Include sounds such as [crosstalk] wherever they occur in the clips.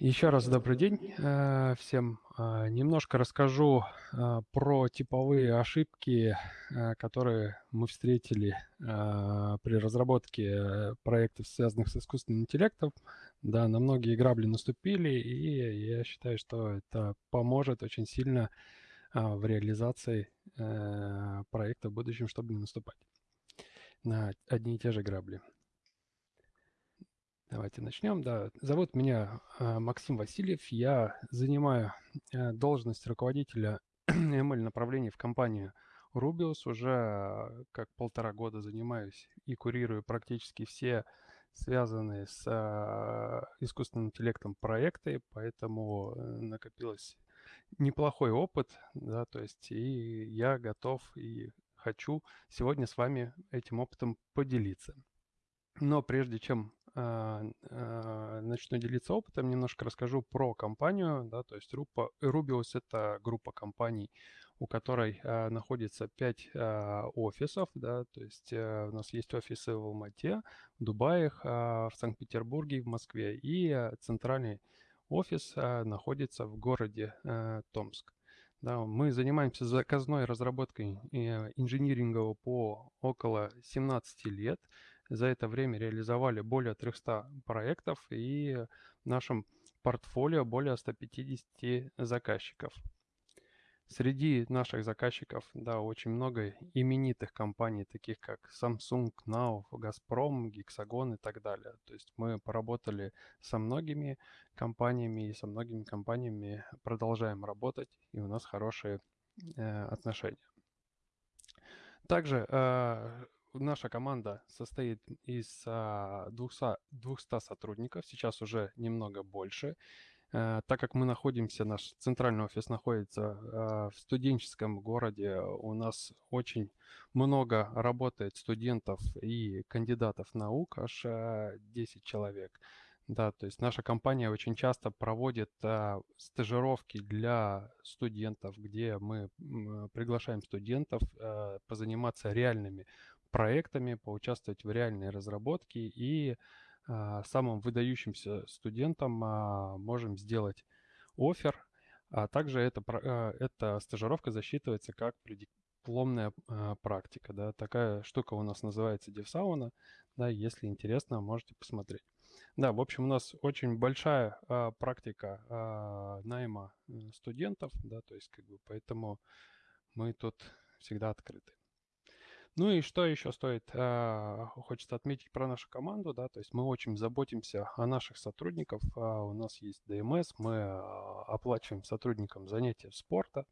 Еще раз добрый день э, всем. Э, немножко расскажу э, про типовые ошибки, которые мы встретили при разработке проектов, связанных с искусственным интеллектом. Да, на многие грабли наступили, и я считаю, что это поможет очень сильно в реализации проекта в будущем, чтобы не наступать на одни и те же грабли. Давайте начнем. Да, зовут меня э, Максим Васильев. Я занимаю э, должность руководителя [clears throat] ML направления в компании Rubius. Уже э, как полтора года занимаюсь и курирую практически все связанные с искусственным интеллектом проекты, поэтому накопилось неплохой опыт, да, то есть и я готов и хочу сегодня с вами этим опытом поделиться. Но прежде чем а, а, начну делиться опытом, немножко расскажу про компанию. Да, то есть Rubius – это группа компаний, у которой а, находится 5 а, офисов. Да, то есть а, у нас есть офисы в Алмате, в Дубае, а, в Санкт-Петербурге, в Москве. И а, центральный офис а, находится в городе а, Томск. Да, мы занимаемся заказной разработкой инжиниринга по около 17 лет. За это время реализовали более 300 проектов и в нашем портфолио более 150 заказчиков. Среди наших заказчиков, да, очень много именитых компаний, таких как Samsung, Now, Gazprom, Hexagon и так далее. То есть мы поработали со многими компаниями и со многими компаниями продолжаем работать, и у нас хорошие э, отношения. Также э, наша команда состоит из 200, 200 сотрудников, сейчас уже немного больше. Э, так как мы находимся, наш центральный офис находится э, в студенческом городе, у нас очень много работает студентов и кандидатов наук, аж 10 э, человек. Да, то есть наша компания очень часто проводит а, стажировки для студентов, где мы приглашаем студентов а, позаниматься реальными проектами, поучаствовать в реальной разработке и а, самым выдающимся студентам а, можем сделать офер, а также эта, эта стажировка засчитывается как предипломная а, практика. Да. Такая штука у нас называется DevSauna. Да, если интересно, можете посмотреть. Да, в общем, у нас очень большая а, практика а, найма студентов, да, то есть как бы поэтому мы тут всегда открыты. Ну и что еще стоит, э, хочется отметить про нашу команду, да, то есть мы очень заботимся о наших сотрудниках, э, у нас есть ДМС, мы э, оплачиваем сотрудникам занятия спорта,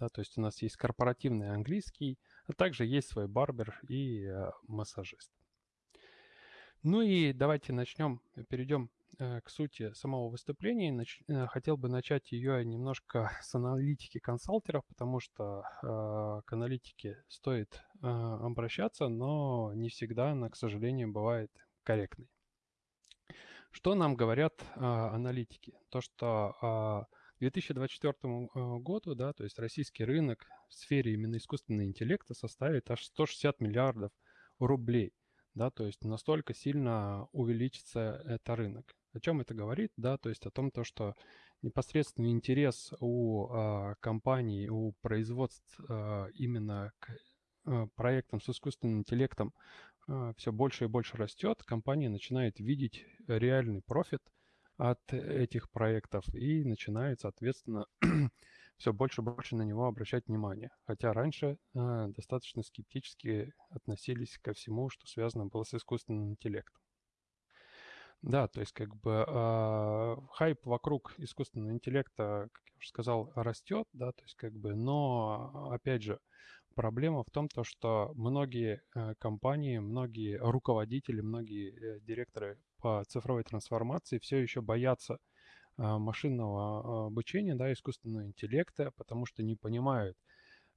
да, то есть у нас есть корпоративный английский, а также есть свой барбер и э, массажист. Ну и давайте начнем, перейдем к сути самого выступления. Нач... Э, хотел бы начать ее немножко [laughs] с аналитики консалтеров, потому что э, к аналитике стоит э, обращаться, но не всегда она, к сожалению, бывает корректной. Что нам говорят э, аналитики? То, что э, к 2024 э, году, да, то есть российский рынок в сфере именно искусственного интеллекта составит аж 160 миллиардов рублей. Да, то есть настолько сильно увеличится это рынок. О чем это говорит? Да, то есть о том, то, что непосредственный интерес у а, компаний, у производств а, именно к а, проектам с искусственным интеллектом а, все больше и больше растет. Компания начинает видеть реальный профит от этих проектов и начинает, соответственно, [clears throat] все больше и больше на него обращать внимание. Хотя раньше а, достаточно скептически относились ко всему, что связано было с искусственным интеллектом. Да, то есть как бы э, хайп вокруг искусственного интеллекта, как я уже сказал, растет, да, то есть как бы, но опять же проблема в том, то, что многие э, компании, многие руководители, многие э, директоры по цифровой трансформации все еще боятся э, машинного обучения, да, искусственного интеллекта, потому что не понимают,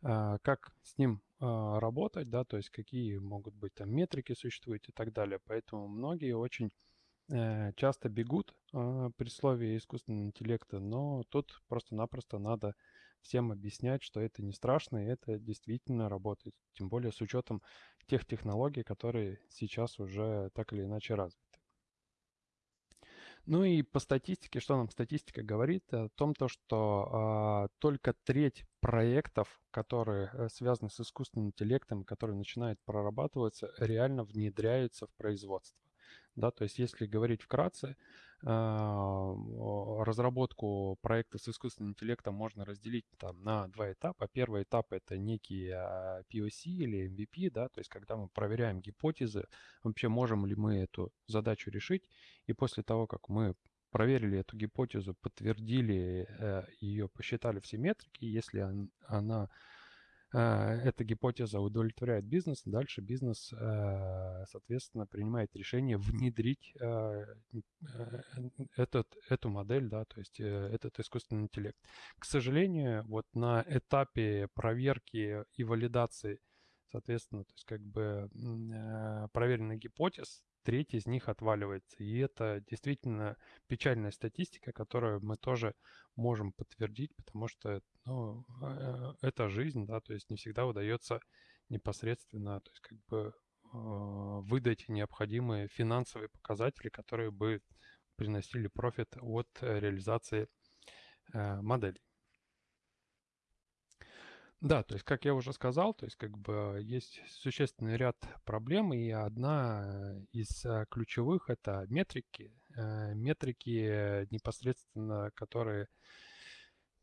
э, как с ним э, работать, да, то есть какие могут быть там метрики существуют и так далее. Поэтому многие очень часто бегут а, при слове искусственного интеллекта, но тут просто-напросто надо всем объяснять, что это не страшно, и это действительно работает. Тем более с учетом тех технологий, которые сейчас уже так или иначе развиты. Ну и по статистике, что нам статистика говорит? О том, то, что э, только треть проектов, которые э, связаны с искусственным интеллектом, которые начинают прорабатываться, реально внедряются в производство. Да, то есть если говорить вкратце, а, разработку проекта с искусственным интеллектом можно разделить там, на два этапа. Первый этап — это некий а, POC или MVP, да, то есть когда мы проверяем гипотезы, вообще можем ли мы эту задачу решить. И после того, как мы проверили эту гипотезу, подтвердили э, ее, посчитали все метрики, если она эта гипотеза удовлетворяет бизнес, дальше бизнес, э, соответственно, принимает решение внедрить э, этот, эту модель, да, то есть этот искусственный интеллект. К сожалению, вот на этапе проверки и валидации, соответственно, то есть как бы проверенных гипотез, треть из них отваливается. И это действительно печальная статистика, которую мы тоже можем подтвердить, потому что ну, э, это жизнь, да, то есть не всегда удается непосредственно, то есть как бы а, выдать необходимые финансовые показатели, которые бы приносили профит от реализации э, моделей. Да, то есть, как я уже сказал, то есть, как бы есть существенный ряд проблем, и одна из э, ключевых это метрики. Э, метрики непосредственно, которые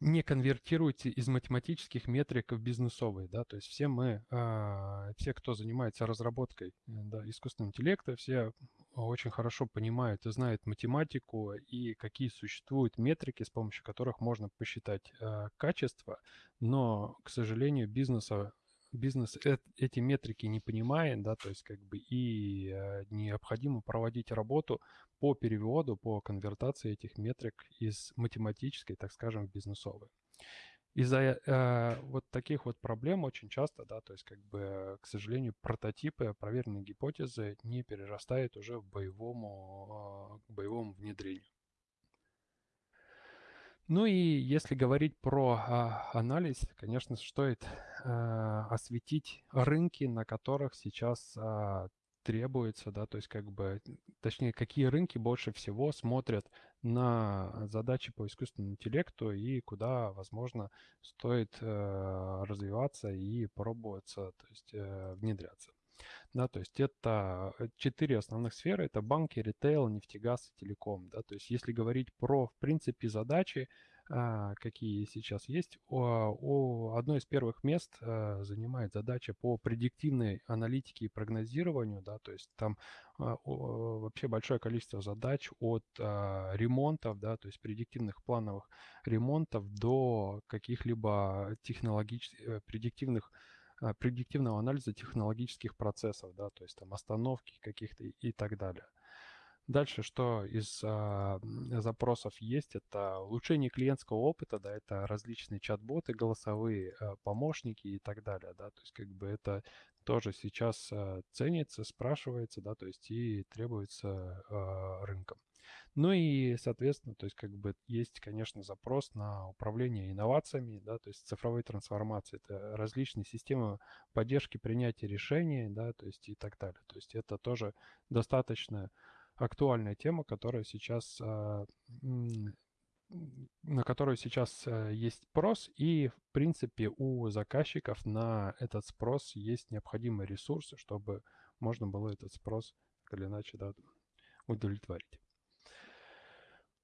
не конвертируйте из математических метрик в бизнесовые, да, то есть все мы, э, все, кто занимается разработкой да, искусственного интеллекта, все очень хорошо понимают и знают математику и какие существуют метрики, с помощью которых можно посчитать э, качество, но, к сожалению, бизнеса бизнес эти метрики не понимает, да, то есть как бы и э, необходимо проводить работу по переводу, по конвертации этих метрик из математической, так скажем, в бизнесовые. Из-за э, вот таких вот проблем очень часто, да, то есть как бы, к сожалению, прототипы, проверенные гипотезы не перерастают уже в боевому, э, боевому внедрению. Ну и если говорить про а, анализ, конечно, стоит а, осветить рынки, на которых сейчас а, требуется, да, то есть как бы, точнее, какие рынки больше всего смотрят на задачи по искусственному интеллекту и куда, возможно, стоит э, развиваться и пробоваться, то есть э, внедряться. Да, то есть это э, четыре основных сферы. Это банки, ритейл, нефтегаз и телеком. Да, то есть если говорить про, в принципе, задачи, а, какие сейчас есть, о, о, одно из первых мест а, занимает задача по предиктивной аналитике и прогнозированию. Да, то есть там а, вообще большое количество задач от а, ремонтов, да, то есть предиктивных плановых ремонтов до каких-либо технологических, э, предиктивных предиктивного анализа технологических процессов, да, то есть там остановки каких-то и так далее. Дальше, что из а, запросов есть, это улучшение клиентского опыта, да, это различные чат-боты, голосовые а, помощники и так далее, да, то есть как бы это тоже сейчас а, ценится, спрашивается, да, то есть и требуется а, рынком. Ну и, соответственно, то есть как бы есть, конечно, запрос на управление инновациями, да, то есть цифровой трансформации. Это различные системы поддержки принятия решений, да, то есть и так далее. То есть это тоже достаточно актуальная тема, которая сейчас а, на которую сейчас э, есть спрос, и, в принципе, у заказчиков на этот спрос есть необходимые ресурсы, чтобы можно было этот спрос так или иначе да, удовлетворить.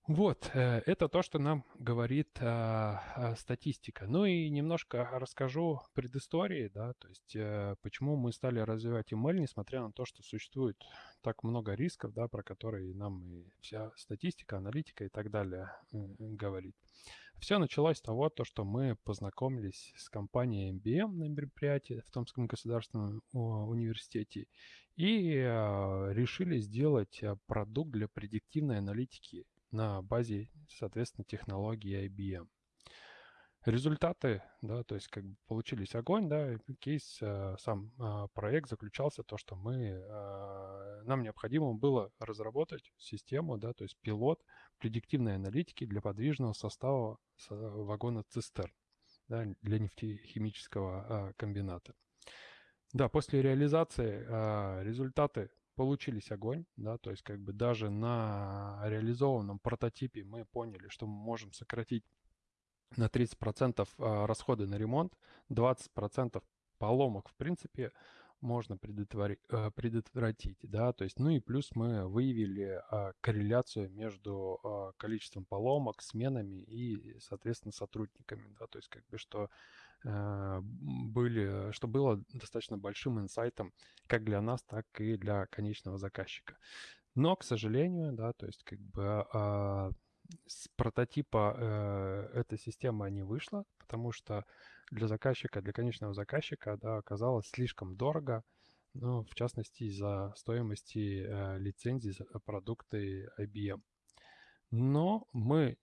Вот, э, это то, что нам говорит а, статистика. Ну и немножко расскажу предыстории, да, то есть а, почему мы стали развивать ML, несмотря на то, что существует так много рисков, да, про которые нам и вся статистика, аналитика и так далее говорит. Все началось с того, то, что мы познакомились с компанией MBM на мероприятии в Томском государственном университете и решили сделать продукт для предиктивной аналитики на базе, соответственно, технологии IBM. Результаты, да, то есть как бы получились огонь, да, кейс, э, сам э, проект заключался в том, что мы, э, нам необходимо было разработать систему, да, то есть пилот предиктивной аналитики для подвижного состава вагона цистерн, да, для нефтехимического комбината. Да, после реализации результаты получились огонь, да, то есть как бы даже на реализованном прототипе мы поняли, что мы можем сократить на 30% а, расходы на ремонт, 20% поломок, в принципе, можно предотвратить, э, предотвратить, да, то есть, ну и плюс мы выявили а, корреляцию между а, количеством поломок, сменами и, соответственно, сотрудниками, да, то есть, как бы, что были, что было достаточно большим инсайтом как для нас, так и для конечного заказчика. Но, к сожалению, да, то есть, как бы, а, с прототипа э, эта система не вышла, потому что для заказчика, для конечного заказчика, да, оказалось слишком дорого, ну, в частности, из-за стоимости э, лицензий за продукты IBM. Но мы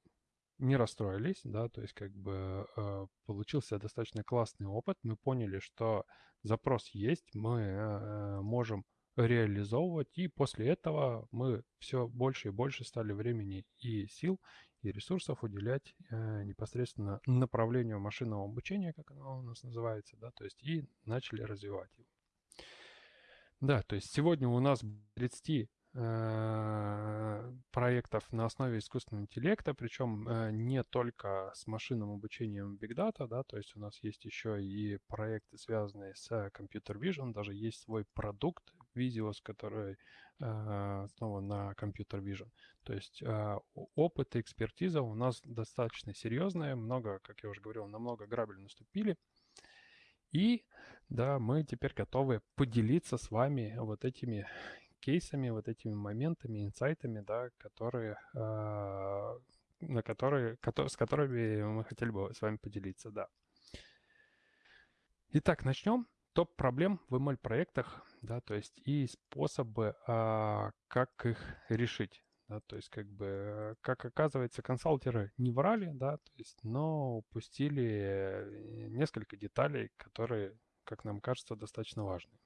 не расстроились, да, то есть как бы э, получился достаточно классный опыт. Мы поняли, что запрос есть, мы э, можем реализовывать, и после этого мы все больше и больше стали времени и сил и ресурсов уделять э, непосредственно направлению машинного обучения, как оно у нас называется, да, то есть и начали развивать его. Да, то есть сегодня у нас 30 э, проектов на основе искусственного интеллекта, причем э, не только с машинным обучением Big Data, да, то есть у нас есть еще и проекты, связанные с Computer Vision, даже есть свой продукт Visuos, который э, основан на Computer Vision. То есть э, опыт и экспертиза у нас достаточно серьезная, много, как я уже говорил, на много грабель наступили. И да, мы теперь готовы поделиться с вами вот этими кейсами, вот этими моментами, инсайтами, да, которые, э, на которые, с которыми мы хотели бы с вами поделиться, да. Итак, начнем топ проблем в ML проектах, да, то есть и способы, а, как их решить. Да, то есть, как бы, как оказывается, консалтеры не врали, да, то есть, но упустили э, несколько деталей, которые, как нам кажется, достаточно важны.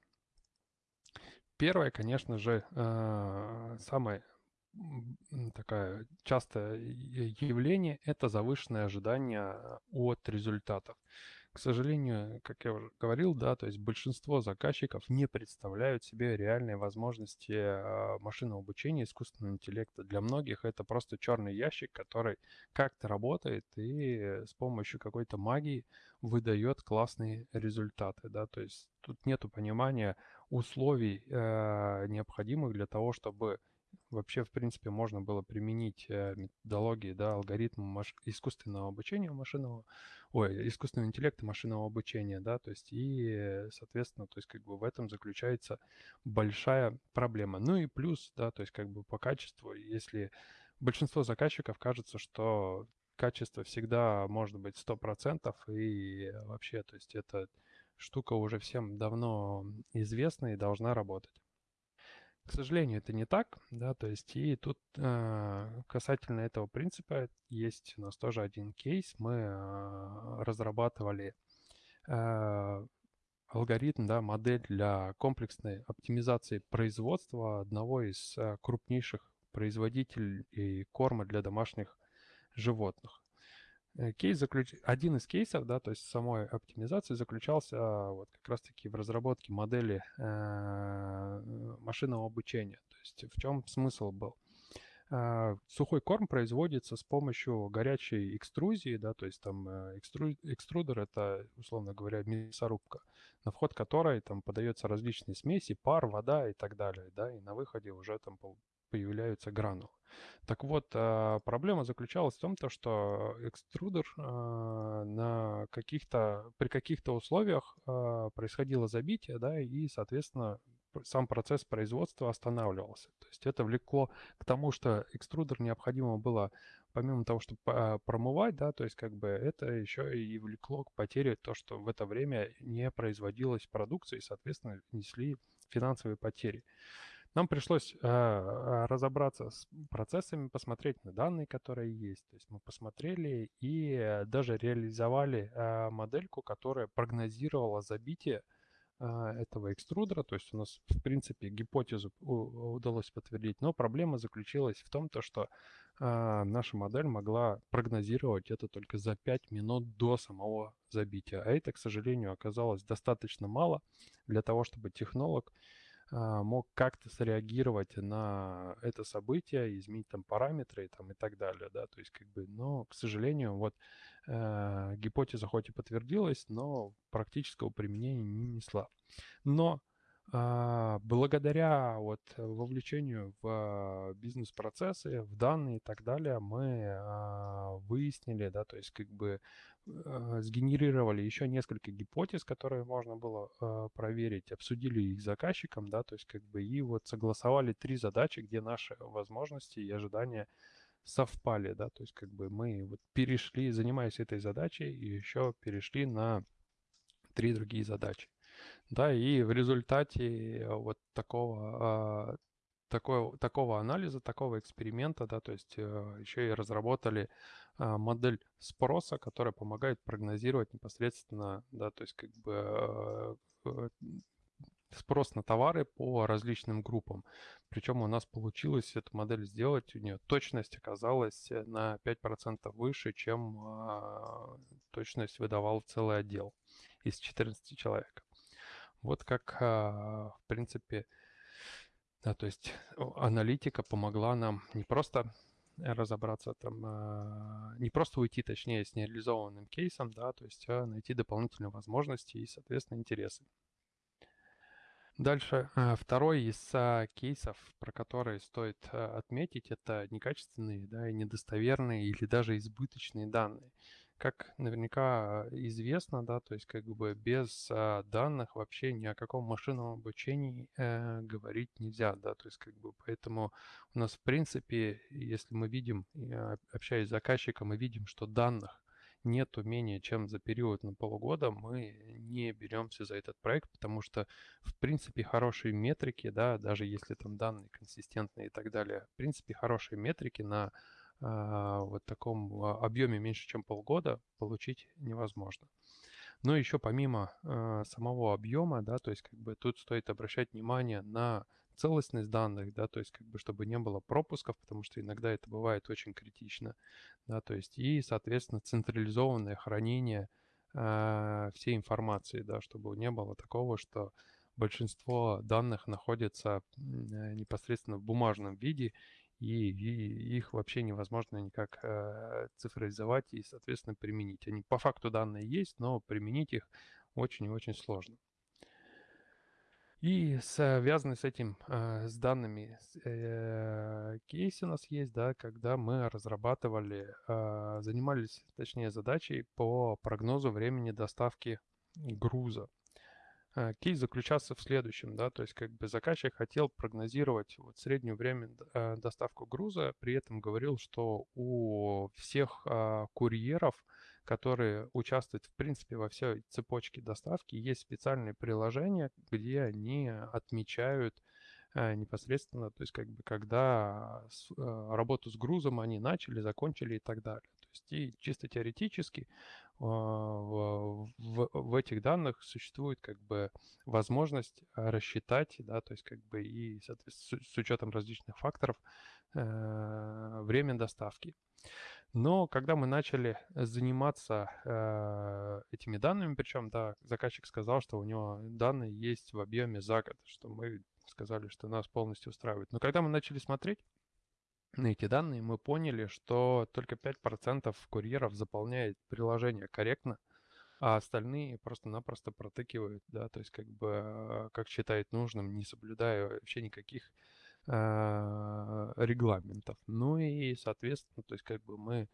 Первое, конечно же, а, самое такое частое явление – это завышенное ожидание от результатов. К сожалению, как я уже говорил, да, то есть большинство заказчиков не представляют себе реальные возможности а, машинного обучения, искусственного интеллекта. Для многих это просто черный ящик, который как-то работает и с помощью какой-то магии выдает классные результаты, да, то есть тут нету понимания условий э, необходимых для того, чтобы вообще, в принципе, можно было применить э, методологии, да, алгоритмы маш... искусственного обучения машинного, ой, искусственного интеллекта машинного обучения, да, то есть и, соответственно, то есть как бы в этом заключается большая проблема. Ну и плюс, да, то есть как бы по качеству, если большинство заказчиков кажется, что качество всегда может быть 100%, и вообще, то есть эта штука уже всем давно известна и должна работать. К сожалению, это не так, да, то есть и тут э, касательно этого принципа есть у нас тоже один кейс. Мы э, разрабатывали э, алгоритм, да, модель для комплексной оптимизации производства одного из э, крупнейших производителей корма для домашних животных. Э, кейс заключ... Один из кейсов, да, то есть самой оптимизации заключался а, вот как раз-таки в разработке модели э, машинного обучения. То есть в чем смысл был? Э, сухой корм производится с помощью горячей экструзии, да, то есть там э, экстру... экструдер это, условно говоря, мясорубка, на вход которой там подается различные смеси, пар, вода и так далее, да, и на выходе уже там появляются гранулы. Так вот, а, проблема заключалась в том, то, что экструдер а, на каких-то, при каких-то условиях а, происходило забитие, да, и, соответственно, сам процесс производства останавливался. То есть это влекло к тому, что экструдер необходимо было, помимо того, чтобы промывать, да, то есть как бы это еще и влекло к потере то, что в это время не производилась продукция и, соответственно, несли финансовые потери. Нам пришлось э, разобраться с процессами, посмотреть на данные, которые есть. То есть мы посмотрели и даже реализовали э, модельку, которая прогнозировала забитие э, этого экструдера. То есть у нас, в принципе, гипотезу удалось подтвердить. Но проблема заключилась в том, то, что э, наша модель могла прогнозировать это только за 5 минут до самого забития. А это, к сожалению, оказалось достаточно мало для того, чтобы технолог мог как-то среагировать на это событие, изменить там параметры там, и так далее, да, то есть как бы, но, к сожалению, вот э, гипотеза хоть и подтвердилась, но практического применения не несла. Но а, благодаря вот вовлечению в бизнес-процессы, в данные и так далее, мы а, выяснили, да, то есть как бы а, сгенерировали еще несколько гипотез, которые можно было проверить, обсудили их заказчиком, да, то есть как бы и вот согласовали три задачи, где наши возможности и ожидания совпали, да, то есть как бы мы вот перешли, занимаясь этой задачей, и еще перешли на три другие задачи. Да, и в результате э, вот такого, а, такого, такого анализа, такого эксперимента, да, то есть э, еще и разработали а, модель спроса, которая помогает прогнозировать непосредственно, да, то есть как бы э, спрос на товары по различным группам. Причем у нас получилось эту модель сделать, у нее точность оказалась на 5% выше, чем а, точность выдавал целый отдел из 14 человек. Вот как, а, в принципе, да, то есть аналитика помогла нам не просто разобраться там, а, не просто уйти, точнее, с нереализованным кейсом, да, то есть а найти дополнительные возможности и, соответственно, интересы. Дальше второй из кейсов, про который стоит отметить, это некачественные, да, и недостоверные или даже избыточные данные как наверняка известно, да, то есть как бы без а, данных вообще ни о каком машинном обучении э, говорить нельзя, да, то есть как бы поэтому у нас в принципе, если мы видим, общаясь с заказчиком, мы видим, что данных нету менее чем за период на полгода, мы не беремся за этот проект, потому что, в принципе, хорошие метрики, да, даже если там данные консистентные и так далее, в принципе, хорошие метрики на а, вот таком а, объеме меньше, чем полгода получить невозможно. Но еще помимо э, самого объема, да, то есть как бы тут стоит обращать внимание на целостность данных, да, то есть как бы чтобы не было пропусков, потому что иногда это бывает очень критично, да, то есть и, соответственно, централизованное хранение э, всей информации, да, чтобы не было такого, что большинство данных находится непосредственно в бумажном виде, и, и их вообще невозможно никак э, цифровизовать и, соответственно, применить. Они по факту данные есть, но применить их очень и очень сложно. И связанный с этим, э, с данными э, кейсы у нас есть, да, когда мы разрабатывали, э, занимались, точнее, задачей по прогнозу времени доставки груза. Э, кейс заключался в следующем, да, то есть как бы заказчик хотел прогнозировать вот среднее время э, доставку груза, при этом говорил, что у всех а, курьеров, которые участвуют в принципе во всей цепочке доставки, есть специальные приложения, где они отмечают непосредственно, то есть как бы когда работу с грузом они начали, закончили и так далее. То есть и чисто теоретически а, в, в, в этих данных существует как бы возможность рассчитать, да, то есть как бы и с, с учетом различных факторов э, время доставки. Но когда мы начали заниматься э, этими данными, причем, да, заказчик сказал, что у него данные есть в объеме за год, что мы сказали, что нас полностью устраивает. Но когда мы начали смотреть, на эти данные мы поняли, что только 5% курьеров заполняет приложение корректно, а остальные просто-напросто протыкивают, да, то есть как бы а, как считает нужным, не соблюдая вообще никаких э, регламентов. Ну и, соответственно, то есть как бы мы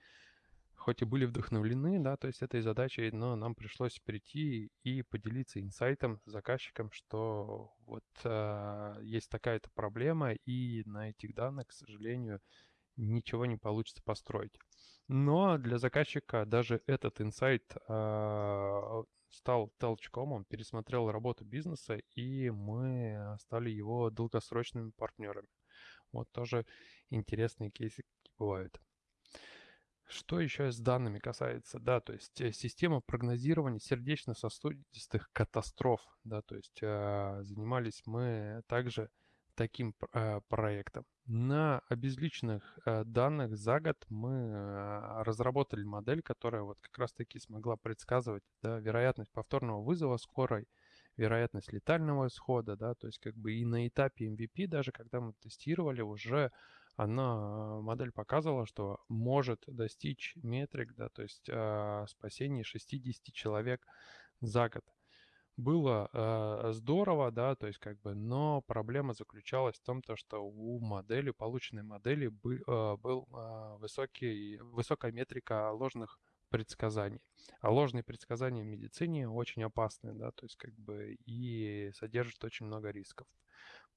хоть и были вдохновлены, да, то есть этой задачей, но нам пришлось прийти и поделиться инсайтом с заказчиком, что вот э, есть такая-то проблема, и на этих данных, к сожалению, ничего не получится построить. Но для заказчика даже этот инсайт э, стал толчком, он пересмотрел работу бизнеса, и мы стали его долгосрочными партнерами. Вот тоже интересные кейсы бывают. Что еще с данными касается, да, то есть э, система прогнозирования сердечно-сосудистых катастроф, да, то есть э, занимались мы также таким э, проектом. На обезличенных э, данных за год мы э, разработали модель, которая вот как раз-таки смогла предсказывать да, вероятность повторного вызова скорой, вероятность летального исхода, да, то есть как бы и на этапе MVP, даже когда мы тестировали, уже она, модель показывала, что может достичь метрик, да, то есть э, спасение 60 человек за год. Было э, здорово, да, то есть как бы, но проблема заключалась в том, то, что у модели, полученной модели бы, э, был э, высокий, высокая метрика ложных предсказаний. А ложные предсказания в медицине очень опасны, да, то есть как бы и содержат очень много рисков.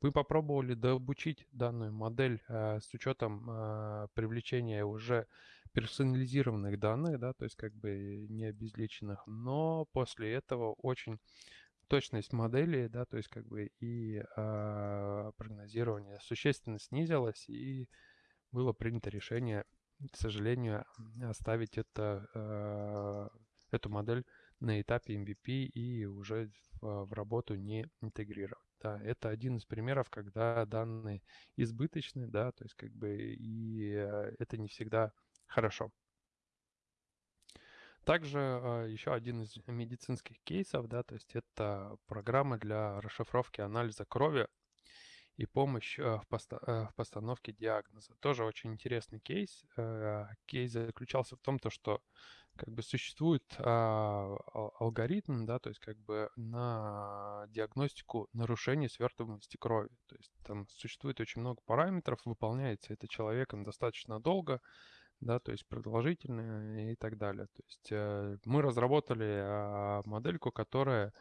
Мы попробовали дообучить данную модель э, с учетом э, привлечения уже персонализированных данных, да, то есть как бы не обезличенных, но после этого очень точность модели, да, то есть как бы и э, прогнозирование существенно снизилось, и было принято решение, к сожалению, оставить это, э, эту модель на этапе MVP и уже в, в работу не интегрировать. Да, это один из примеров, когда данные избыточны, да, то есть как бы и э, это не всегда хорошо. Также э, еще один из медицинских кейсов, да, то есть это программа для расшифровки анализа крови и помощь э, поста в постановке диагноза. Тоже очень интересный кейс. Кейс заключался в том, то, что как бы существует а, алгоритм, да, то есть как бы на диагностику нарушений свертываемости крови. То есть там существует очень много параметров, выполняется это человеком достаточно долго, да, то есть продолжительно и так далее. То есть э, мы разработали а, модельку, которая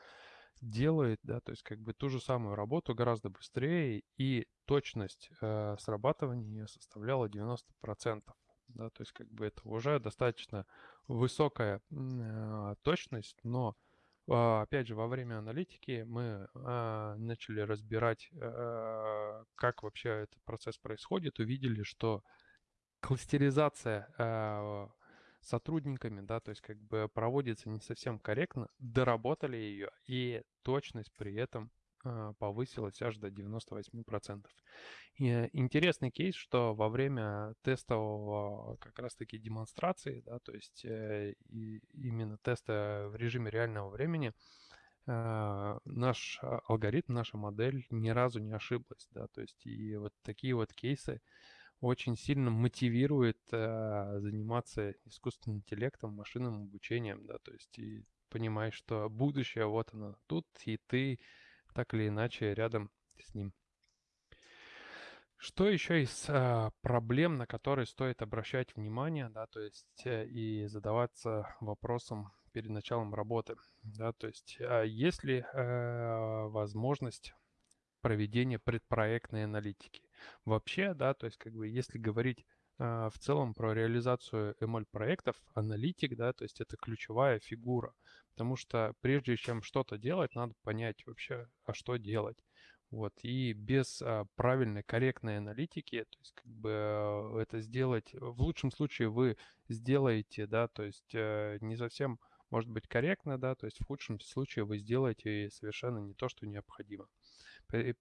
делает, да, то есть как бы ту же самую работу гораздо быстрее, и точность э, срабатывания составляла 90% да, то есть как бы это уже достаточно высокая э, точность, но э, опять же во время аналитики мы э, начали разбирать, как вообще этот процесс происходит, увидели, что кластеризация сотрудниками, да, то есть как бы проводится не совсем корректно, доработали ее, и точность при этом а, повысилась аж до 98%. И интересный кейс, что во время тестового как раз-таки демонстрации, да, то есть э, и именно теста в режиме реального времени, а, наш алгоритм, наша модель ни разу не ошиблась, да, то есть и вот такие вот кейсы очень сильно мотивирует заниматься искусственным интеллектом, машинным обучением, да, то есть и понимаешь, что будущее вот оно тут, и ты так или иначе рядом с ним. Что еще из а, проблем, на которые стоит обращать внимание, да, то есть э, и задаваться вопросом перед началом работы, да, то есть а есть ли э, возможность проведения предпроектной аналитики? Вообще, да, то есть как бы если говорить э, в целом про реализацию ML проектов, аналитик, да, то есть это ключевая фигура, Потому что прежде чем что-то делать, надо понять вообще, а что делать. Вот. И без а, правильной, корректной аналитики, то есть как бы а, это сделать, в лучшем случае вы сделаете, да, то есть а, не совсем может быть корректно, да, то есть в худшем случае вы сделаете совершенно не то, что необходимо.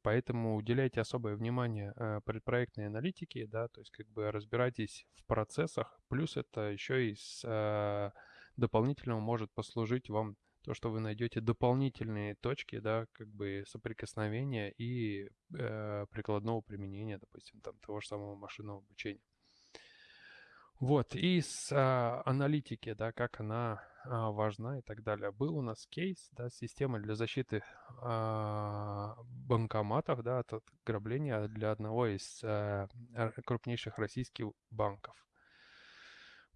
Поэтому уделяйте особое внимание а, предпроектной аналитике, да, то есть как бы разбирайтесь в процессах, плюс это еще и с а, дополнительного может послужить вам то, что вы найдете дополнительные точки, да, как бы соприкосновения и э, прикладного применения, допустим, там того же самого машинного обучения. Вот, и с а, аналитики, да, как она важна и так далее. Был у нас кейс, да, система для защиты а, банкоматов, да, от ограбления для одного из а, крупнейших российских банков.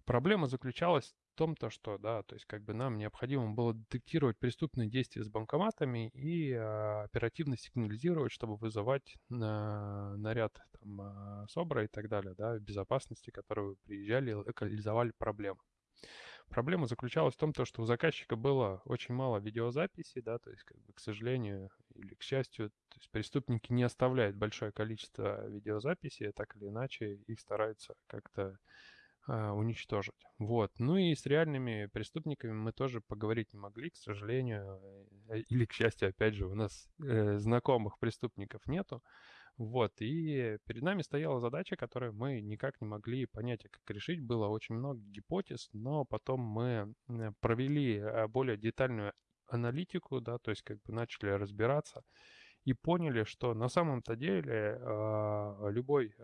Проблема заключалась том, то, что, да, то есть как бы нам необходимо было детектировать преступные действия с банкоматами и а, оперативно сигнализировать, чтобы вызывать на, наряд там, а, СОБРа и так далее, да, безопасности, которые приезжали и локализовали проблему. Проблема заключалась в том, то, что у заказчика было очень мало видеозаписи, да, то есть, как бы, к сожалению или к счастью, то есть преступники не оставляют большое количество видеозаписей, так или иначе их стараются как-то а, уничтожить. Вот. Ну и с реальными преступниками мы тоже поговорить не могли, к сожалению. Э, или, к счастью, опять же, у нас э, знакомых преступников нету. Вот. И перед нами стояла задача, которую мы никак не могли понять, а как решить. Было очень много гипотез, но потом мы провели а, более детальную аналитику, да, то есть как бы начали разбираться и поняли, что на самом-то деле э, любой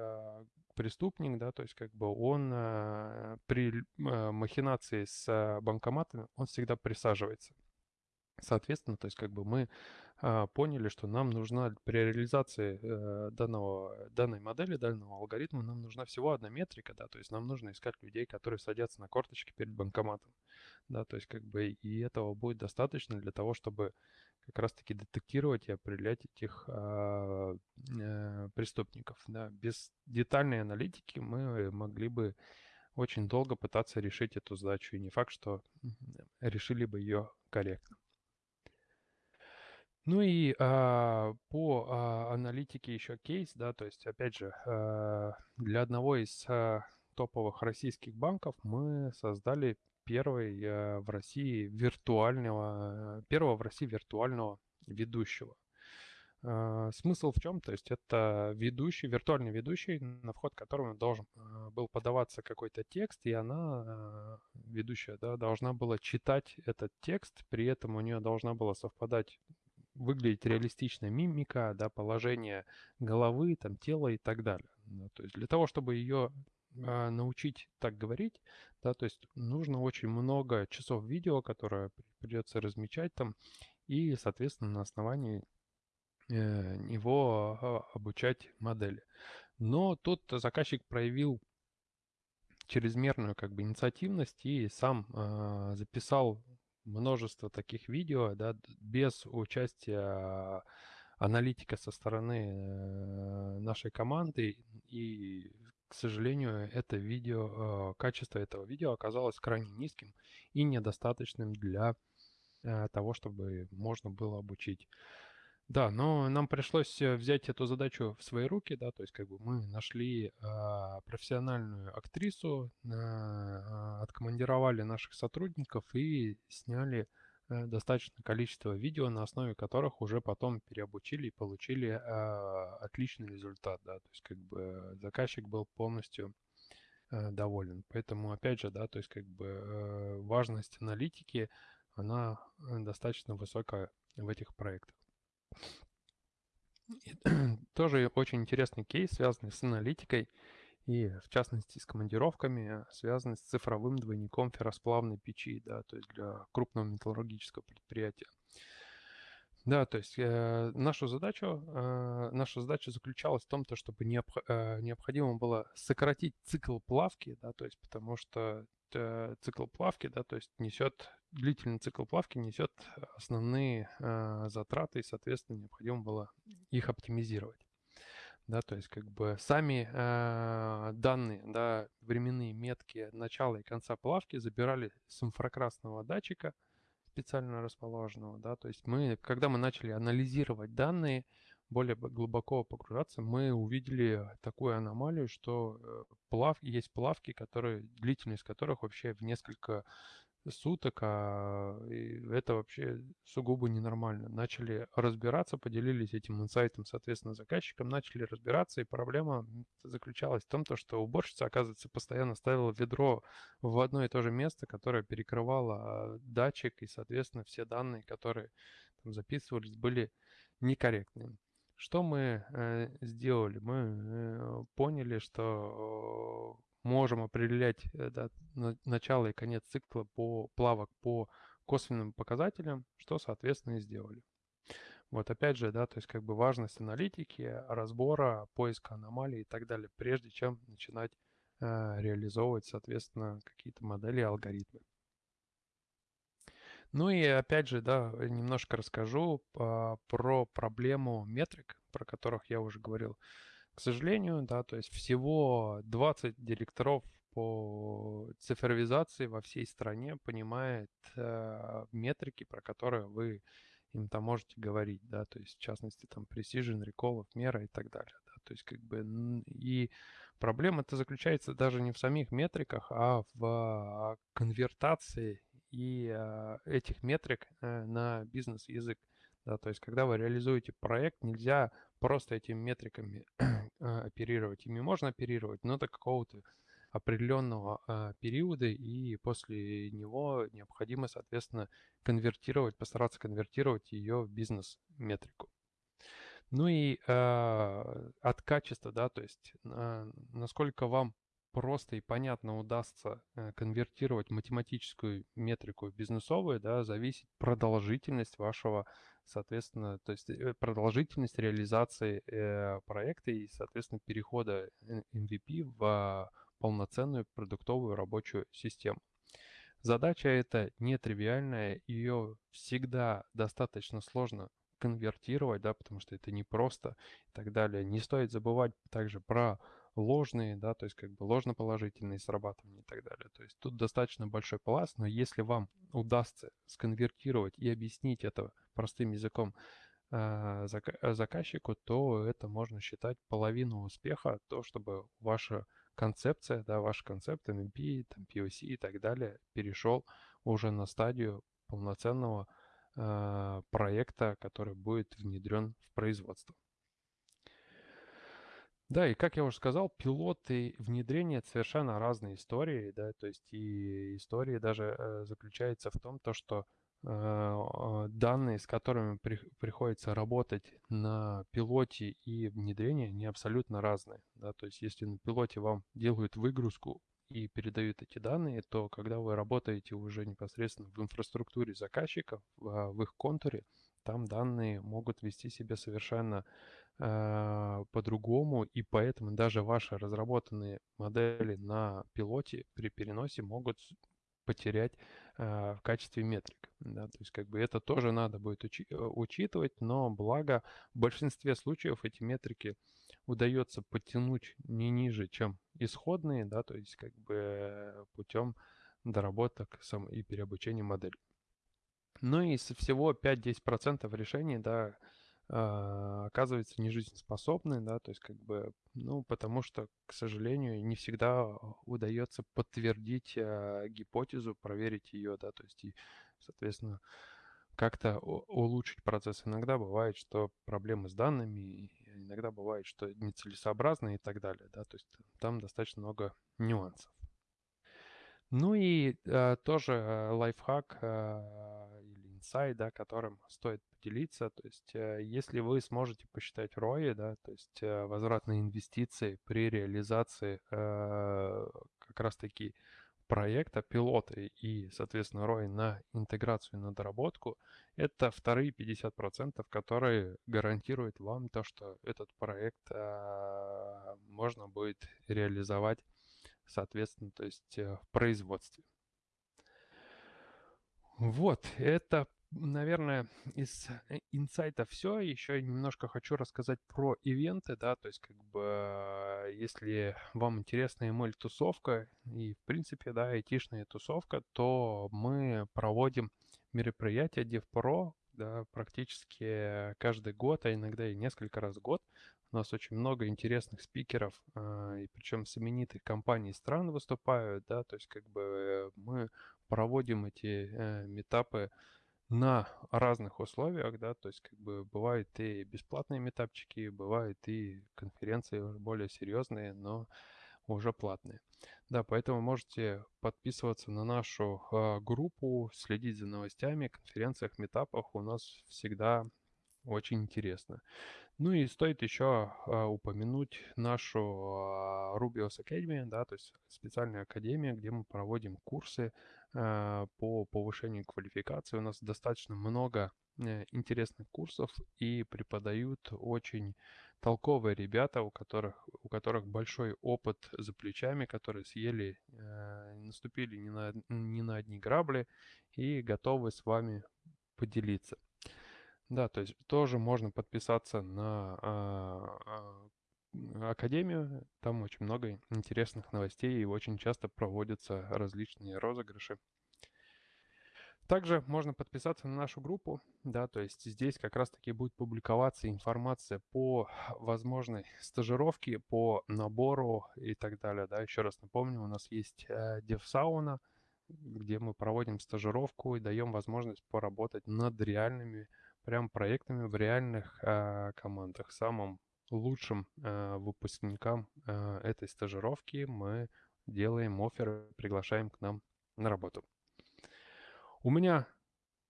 преступник, да, то есть как бы он при махинации с банкоматами, он всегда присаживается. Соответственно, то есть как бы мы а, поняли, что нам нужна при реализации э, данного, данной модели, данного алгоритма, нам нужна всего одна метрика, да, то есть нам нужно искать людей, которые садятся на корточки перед банкоматом, да, то есть как бы и этого будет достаточно для того, чтобы как раз-таки детектировать и определять этих а, э, преступников, да. Без детальной аналитики мы могли бы очень долго пытаться решить эту задачу, и не факт, что решили бы ее корректно. Ну и а, по а, аналитике еще кейс, да, то есть, опять же, а, для одного из а, топовых российских банков мы создали первый а, в России виртуального, первого в России виртуального ведущего. А, смысл в чем? То есть это ведущий, виртуальный ведущий, на вход которого должен а, был подаваться какой-то текст, и она, а, ведущая, да, должна была читать этот текст, при этом у нее должна была совпадать выглядеть реалистично мимика, да, положение головы, там, тела и так далее. Да, то есть для того, чтобы ее а, научить так говорить, да, то есть нужно очень много часов видео, которое придется размечать там, и, соответственно, на основании э, него а, обучать модели. Но тут заказчик проявил чрезмерную как бы инициативность и сам э, записал множество таких видео, да, без участия аналитика со стороны э, нашей команды. И, к сожалению, это видео, э, качество этого видео оказалось крайне низким и недостаточным для э, того, чтобы можно было обучить. Да, но нам пришлось взять эту задачу в свои руки, да, то есть как бы мы нашли э, профессиональную актрису, э, откомандировали наших сотрудников и сняли э, достаточное количество видео, на основе которых уже потом переобучили и получили э, отличный результат, да, то есть как бы заказчик был полностью э, доволен. Поэтому опять же, да, то есть как бы э, важность аналитики, она достаточно высокая в этих проектах. [clears throat] Тоже очень интересный кейс, связанный с аналитикой и, в частности, с командировками, связанный с цифровым двойником ферросплавной печи, да, то есть для крупного металлургического предприятия. Да, то есть э, нашу задачу, э, наша задача заключалась в том, то, чтобы необх, э, необходимо было сократить цикл плавки, да, то есть потому что э, цикл плавки, да, то есть несет длительный цикл плавки несет основные э, затраты, и, соответственно, необходимо было их оптимизировать. Да, то есть как бы сами э, данные, да, временные метки начала и конца плавки забирали с инфракрасного датчика, специально расположенного, да, то есть мы, когда мы начали анализировать данные, более глубоко погружаться, мы увидели такую аномалию, что э, плав, есть плавки, которые, длительность которых вообще в несколько суток, а это вообще сугубо ненормально. Начали разбираться, поделились этим инсайтом, соответственно, заказчиком, начали разбираться, и проблема заключалась в том, то, что уборщица, оказывается, постоянно ставила ведро в одно и то же место, которое перекрывало а, датчик, и, соответственно, все данные, которые там записывались, были некорректными. Что мы э, сделали? Мы э, поняли, что можем определять э, да, начало и конец цикла по плавок по косвенным показателям, что, соответственно, и сделали. Вот опять же, да, то есть как бы важность аналитики, разбора, поиска аномалий и так далее, прежде чем начинать э, реализовывать, соответственно, какие-то модели, алгоритмы. Ну и опять же, да, немножко расскажу э, про проблему метрик, про которых я уже говорил. К сожалению, да, то есть всего 20 директоров по цифровизации во всей стране понимает э, метрики, про которые вы им там можете говорить, да, то есть в частности там precision, recall, мера и так далее, да, то есть как бы и проблема-то заключается даже не в самих метриках, а в а, конвертации и а, этих метрик э, на бизнес-язык, да, то есть когда вы реализуете проект, нельзя просто этими метриками [clears throat] а, оперировать. Ими можно оперировать, но до какого-то определенного а, периода, и после него необходимо, соответственно, конвертировать, постараться конвертировать ее в бизнес-метрику. Ну и э, от качества, да, то есть э, насколько вам просто и понятно удастся э, конвертировать математическую метрику в бизнесовую, да, зависит продолжительность вашего, соответственно, то есть э, продолжительность реализации э, проекта и, соответственно, перехода MVP в полноценную продуктовую рабочую систему. Задача эта нетривиальная, ее всегда достаточно сложно конвертировать, да, потому что это непросто и так далее. Не стоит забывать также про ложные, да, то есть как бы ложноположительные срабатывания и так далее. То есть тут достаточно большой пласт, но если вам удастся сконвертировать и объяснить это простым языком э, заказчику, то это можно считать половину успеха, то, чтобы ваша концепция, да, ваш концепт MVP, там, POC и так далее перешел уже на стадию полноценного э, проекта, который будет внедрен в производство. Да, и как я уже сказал, пилоты внедрения это совершенно разные истории, да, то есть и истории даже э, заключается в том, то, что э, данные, с которыми при, приходится работать на пилоте и внедрении, они абсолютно разные, да, то есть если на пилоте вам делают выгрузку и передают эти данные, то когда вы работаете уже непосредственно в инфраструктуре заказчиков, в, в их контуре, там данные могут вести себя совершенно э, по-другому, и поэтому даже ваши разработанные модели на пилоте при переносе могут потерять э, в качестве метрик. Да? То есть как бы это тоже надо будет учи- э, учитывать, но благо в большинстве случаев эти метрики удается подтянуть не ниже, чем исходные, да, то есть как бы путем доработок сам и переобучения модели. Ну и со всего 5-10% решений, да, а, оказывается не жизнеспособны, да, то есть как бы, ну, потому что, к сожалению, не всегда удается подтвердить а, гипотезу, проверить ее, да, то есть и, соответственно, как-то улучшить процесс. Иногда бывает, что проблемы с данными, иногда бывает, что нецелесообразно и так далее, да, то есть там достаточно много нюансов. Ну и э, тоже лайфхак э, инсайт, да, которым стоит поделиться. То есть э, если вы сможете посчитать ROI, да, то есть э, возвратные инвестиции при реализации э, как раз-таки проекта, пилота и, соответственно, ROI на интеграцию и на доработку, это вторые 50%, которые гарантируют вам то, что этот проект э, можно будет реализовать соответственно, то есть э, в производстве. Вот, это, наверное, из э, инсайта все. Еще немножко хочу рассказать про ивенты, да, то есть как бы э, если вам интересна ML-тусовка и, в принципе, да, айтишная тусовка, то мы проводим мероприятия DevPro, да, практически каждый год, а иногда и несколько раз в год. У нас очень много интересных спикеров, э, и причем с именитых компаний стран выступают, да, то есть как бы мы проводим эти э, метапы на разных условиях, да, то есть как бы бывают и бесплатные метапчики, бывают и конференции более серьезные, но уже платные. Да, поэтому можете подписываться на нашу э, группу, следить за новостями, конференциях, метапах. У нас всегда очень интересно. Ну и стоит еще а, упомянуть нашу а, Rubios Academy, да, то есть специальная академия, где мы проводим курсы по повышению квалификации. У нас достаточно много э, интересных курсов и преподают очень толковые ребята, у которых, у которых большой опыт за плечами, которые съели, э, наступили не на, не на одни грабли и готовы с вами поделиться. Да, то есть тоже можно подписаться на а, а, академию. Там очень много интересных новостей и очень часто проводятся различные розыгрыши. Также можно подписаться на нашу группу, да, то есть здесь как раз-таки будет публиковаться информация по возможной стажировке, по набору и так далее, да. Еще раз напомню, у нас есть э, DevSauna, где мы проводим стажировку и даем возможность поработать над реальными прям проектами в реальных э, командах. Самым лучшим э, выпускникам э, этой стажировки мы делаем оферы, приглашаем к нам на работу. У меня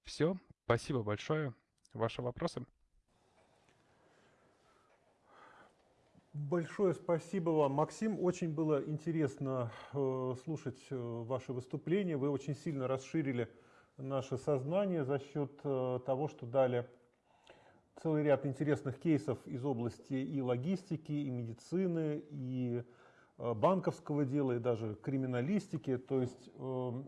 все. Спасибо большое. Ваши вопросы? Большое спасибо вам, Максим. Очень было интересно э, слушать э, ваше выступление. Вы очень сильно расширили наше сознание за счет э, того, что дали целый ряд интересных кейсов из области и логистики, и медицины, и э, банковского дела, и даже криминалистики. То есть э,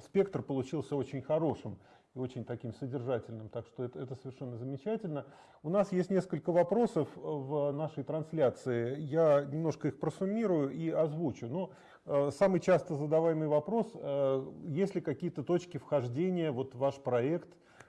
спектр получился очень хорошим и очень таким содержательным, так что это, это совершенно замечательно. У нас есть несколько вопросов в нашей трансляции, я немножко их просуммирую и озвучу. Но э, самый часто задаваемый вопрос, э, есть ли какие-то точки вхождения вот в ваш проект,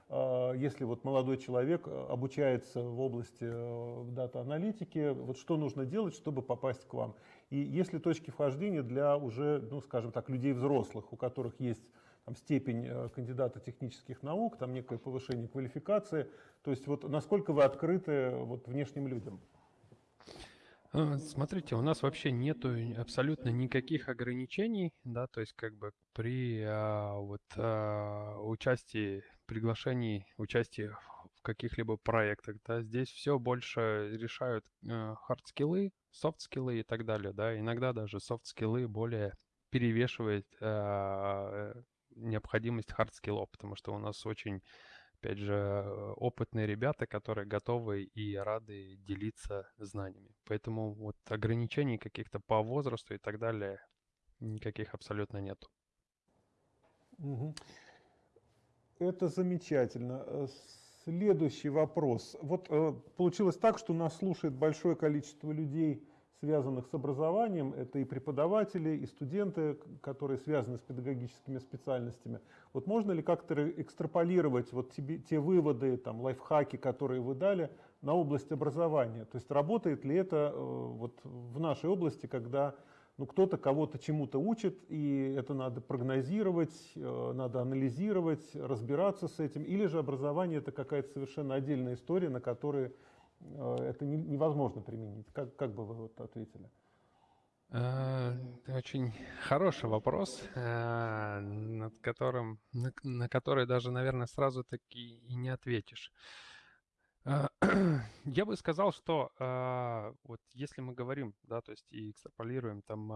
э, если вот молодой человек э, обучается в области э, дата-аналитики, вот что нужно делать, чтобы попасть к вам? И есть ли точки вхождения для уже, ну скажем так, людей взрослых, у которых есть там, степень э, кандидата технических наук, там некое повышение квалификации. То есть вот насколько вы открыты вот, внешним людям? А, смотрите, у нас вообще нету абсолютно никаких ограничений, да, то есть как бы при а, вот а, участии, приглашении, участии в каких-либо проектах, да, здесь все больше решают хард-скиллы, софт-скиллы и так далее, да, иногда даже soft skill -ы более перевешивает а, необходимость hard skill -ов, потому что у нас очень, опять же, опытные ребята, которые готовы и рады делиться знаниями. Поэтому вот ограничений каких-то по возрасту и так далее никаких абсолютно нету. Это замечательно. Э, следующий вопрос. Вот э, получилось так, что нас слушает большое количество людей, связанных с образованием. Это и преподаватели, и студенты, которые связаны с педагогическими специальностями. Вот можно ли как-то экстраполировать вот тебе, те выводы, там, лайфхаки, которые вы дали, на область образования? То есть работает ли это э, вот в нашей области, когда ну, кто-то кого-то чему-то учит, и это надо прогнозировать, э, надо анализировать, разбираться с этим, или же образование это какая-то совершенно отдельная история, на которой Э, это невозможно применить. Как, как бы вы вот ответили? Э, очень хороший вопрос, э, над которым, на, на который даже, наверное, сразу таки и не ответишь. [clears throat] Я бы сказал, что вот если мы говорим, да, то есть и экстраполируем там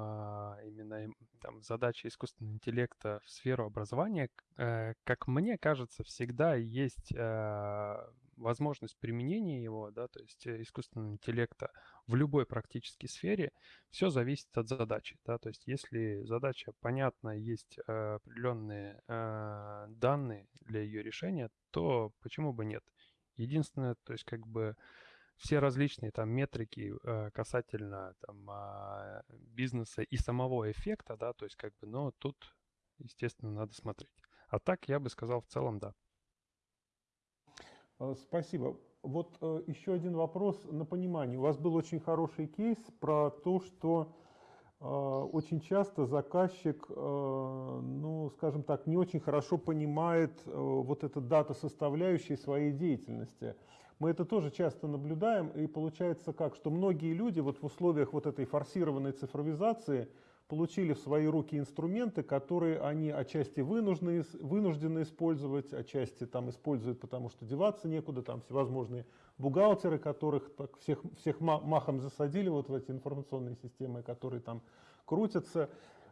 именно там задачи искусственного интеллекта в сферу образования, как мне кажется, всегда есть возможность применения его, да, то есть э, искусственного интеллекта в любой практической сфере, все зависит от задачи, да, то есть если задача понятна, есть э, определенные э, данные для ее решения, то почему бы нет? Единственное, то есть как бы все различные там метрики э, касательно там э, бизнеса и самого эффекта, да, то есть как бы, но тут, естественно, надо смотреть. А так я бы сказал в целом, да. Э, спасибо. Вот э, еще один вопрос на понимание. У вас был очень хороший кейс про то, что э, очень часто заказчик, ну, скажем так, не очень хорошо понимает вот эту дата составляющей своей деятельности. Мы это тоже часто наблюдаем, и получается как, что многие люди вот в условиях вот этой форсированной цифровизации – получили в свои руки инструменты, которые они отчасти вынуждены, вынуждены использовать, отчасти там используют, потому что деваться некуда, там всевозможные бухгалтеры, которых так всех, всех махом засадили вот в эти информационные системы, которые там крутятся.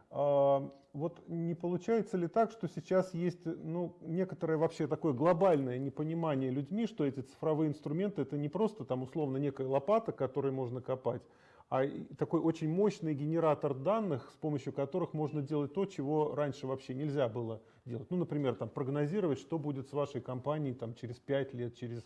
А, вот не получается ли так, что сейчас есть ну, некоторое вообще такое глобальное непонимание людьми, что эти цифровые инструменты это не просто там условно некая лопата, которой можно копать, а такой очень мощный генератор данных, с помощью которых можно делать то, чего раньше вообще нельзя было делать. Ну, например, там, прогнозировать, что будет с вашей компанией там, через 5 лет, через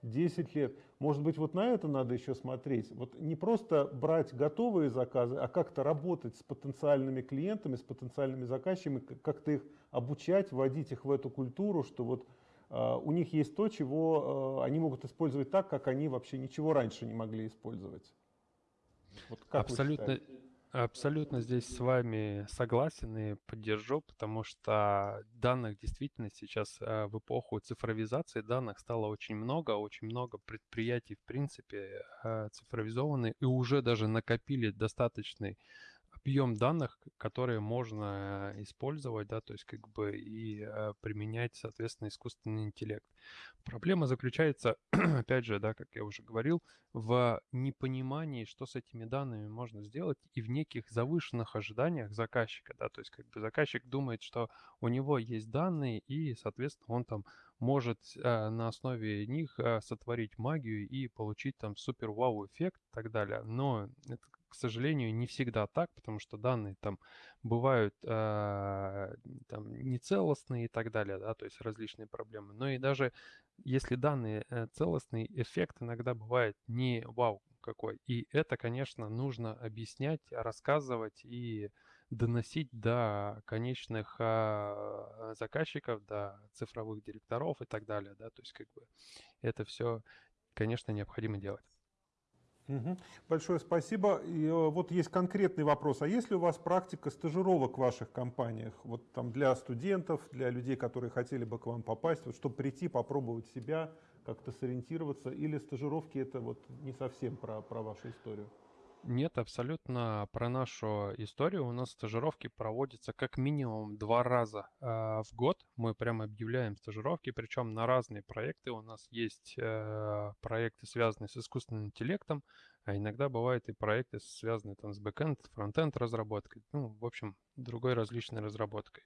10 лет. Может быть, вот на это надо еще смотреть. Вот не просто брать готовые заказы, а как-то работать с потенциальными клиентами, с потенциальными заказчиками, как-то их обучать, вводить их в эту культуру, что вот Uh, у них есть то, чего uh, они могут использовать так, как они вообще ничего раньше не могли использовать. Вот абсолютно, абсолютно здесь с вами согласен и поддержу, потому что данных действительно сейчас э, в эпоху цифровизации данных стало очень много, очень много предприятий в принципе э, цифровизованы и уже даже накопили достаточный объем данных, которые можно использовать, да, то есть как бы и применять, соответственно, искусственный интеллект. Проблема заключается, [clears throat] опять же, да, как я уже говорил, в непонимании, что с этими данными можно сделать, и в неких завышенных ожиданиях заказчика, да, то есть как бы заказчик думает, что у него есть данные, и, соответственно, он там может э, на основе них э, сотворить магию и получить там супер вау эффект и так далее. Но это, к сожалению, не всегда так, потому что данные там бывают э, там нецелостные и так далее, да, то есть различные проблемы. Но и даже если данные э, целостные, эффект иногда бывает не вау какой. И это, конечно, нужно объяснять, рассказывать и доносить до конечных а, заказчиков, до цифровых директоров и так далее, да, то есть как бы это все, конечно, необходимо делать. Угу. Большое спасибо. И э, вот есть конкретный вопрос. А есть ли у вас практика стажировок в ваших компаниях? Вот там для студентов, для людей, которые хотели бы к вам попасть, вот, чтобы прийти, попробовать себя, как-то сориентироваться? Или стажировки это вот не совсем про, про вашу историю? Нет, абсолютно про нашу историю. У нас стажировки проводятся как минимум два раза э, в год. Мы прямо объявляем стажировки, причем на разные проекты. У нас есть э, проекты, связанные с искусственным интеллектом, а иногда бывают и проекты, связанные там с бэкэнд, фронтенд разработкой, ну, в общем, другой различной разработкой.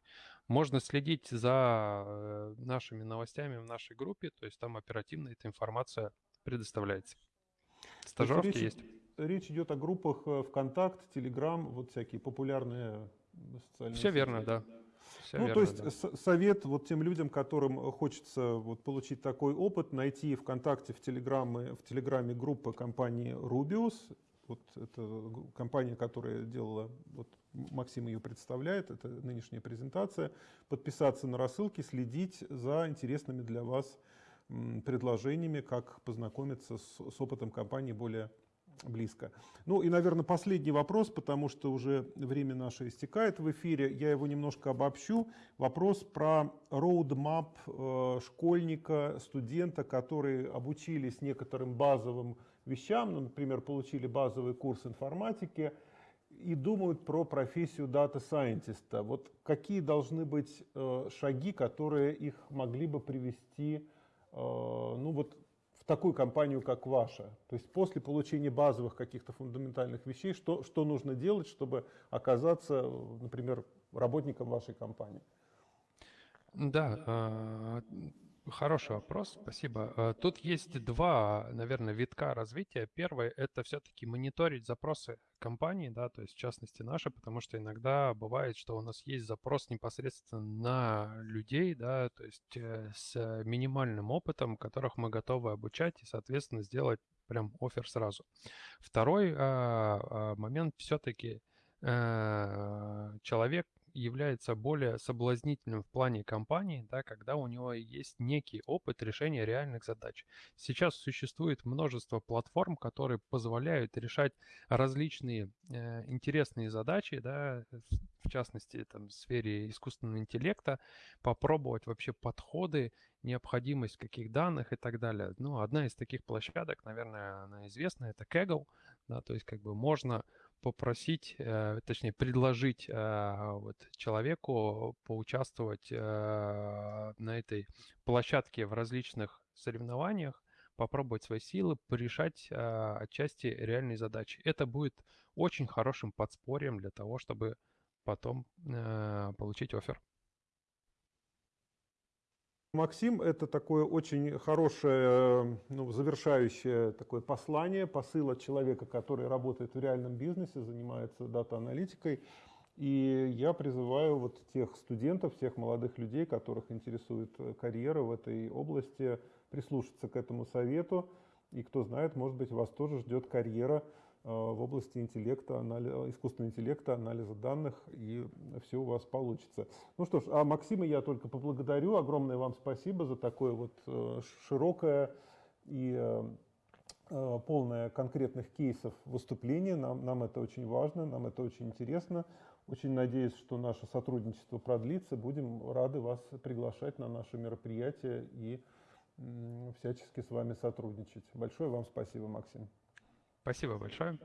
Можно следить за э, нашими новостями в нашей группе, то есть там оперативно эта информация предоставляется. Стажировки есть речь идет о группах э, ВКонтакт, Телеграм, вот всякие популярные социальные Все сети. верно, да. Все ну, верно, то есть да. совет вот тем людям, которым хочется вот получить такой опыт, найти ВКонтакте, в Телеграме, в Телеграме группы компании Rubius, вот это компания, которая делала, вот Максим ее представляет, это нынешняя презентация, подписаться на рассылки, следить за интересными для вас предложениями, как познакомиться с, с опытом компании более близко. Ну и, наверное, последний вопрос, потому что уже время наше истекает в эфире. Я его немножко обобщу. Вопрос про roadmap э, школьника, студента, которые обучились некоторым базовым вещам, ну, например, получили базовый курс информатики и думают про профессию дата-сайентиста. Вот какие должны быть э, шаги, которые их могли бы привести э, ну, вот, такую компанию, как ваша? То есть после получения базовых каких-то фундаментальных вещей, что, что нужно делать, чтобы оказаться, например, работником вашей компании? Да, а, Хороший вопрос, спасибо. Э, тут есть два, наверное, витка развития. Первый — это все-таки мониторить запросы компании, да, то есть в частности наши, потому что иногда бывает, что у нас есть запрос непосредственно на людей, да, то есть э, с минимальным опытом, которых мы готовы обучать и, соответственно, сделать прям офер сразу. Второй а, а, момент все-таки э, человек является более соблазнительным в плане компании, да, когда у него есть некий опыт решения реальных задач. Сейчас существует множество платформ, которые позволяют решать различные э, интересные задачи, да, в частности, там, в сфере искусственного интеллекта, попробовать вообще подходы, необходимость каких данных и так далее. Ну, одна из таких площадок, наверное, она известна, это Kaggle, да, то есть как бы можно попросить, э, точнее предложить э, вот, человеку поучаствовать э, на этой площадке в различных соревнованиях, попробовать свои силы, порешать отчасти реальные задачи. Это будет очень хорошим подспорьем для того, чтобы потом получить офер. Максим, это такое очень хорошее, ну, завершающее такое послание, посыл от человека, который работает в реальном бизнесе, занимается дата-аналитикой. И я призываю вот тех студентов, тех молодых людей, которых интересует карьера в этой области, прислушаться к этому совету. И кто знает, может быть, вас тоже ждет карьера Э, в области интеллекта, анализа, искусственного интеллекта, анализа данных, и все у вас получится. Ну что ж, а Максима я только поблагодарю. Огромное вам спасибо за такое вот э, широкое и э, полное конкретных кейсов выступление. Нам, нам это очень важно, нам это очень интересно. Очень надеюсь, что наше сотрудничество продлится. Будем рады вас приглашать на наше мероприятие и всячески с вами сотрудничать. Большое вам спасибо, Максим. Спасибо большое.